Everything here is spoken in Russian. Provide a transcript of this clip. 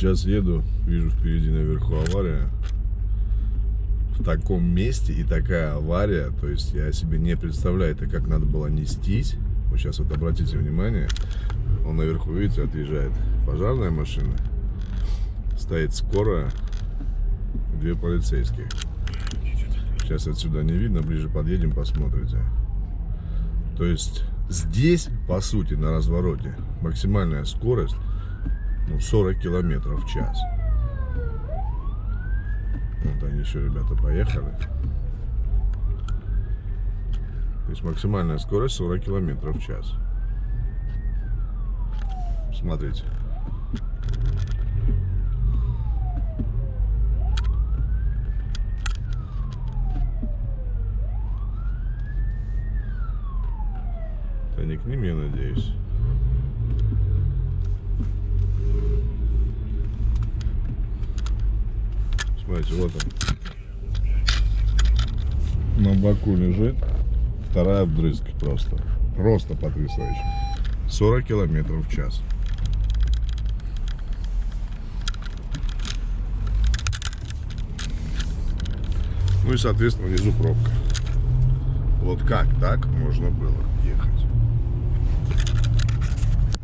сейчас еду, вижу впереди наверху авария. В таком месте и такая авария, то есть я себе не представляю, это как надо было нестись. Вот сейчас вот обратите внимание, он наверху, видите, отъезжает пожарная машина, стоит скорая, две полицейские. Сейчас отсюда не видно, ближе подъедем, посмотрите. То есть здесь, по сути, на развороте максимальная скорость ну, 40 километров в час. Вот они еще, ребята, поехали. То есть максимальная скорость 40 километров в час. Смотрите. Это не к ним, я надеюсь. Смотрите, вот он. На боку лежит. Вторая вдрызг просто. Просто потрясающе. 40 километров в час. Ну и, соответственно, внизу пробка. Вот как так можно было?